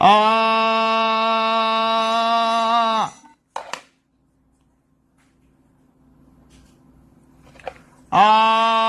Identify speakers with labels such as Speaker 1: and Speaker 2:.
Speaker 1: 아, 아,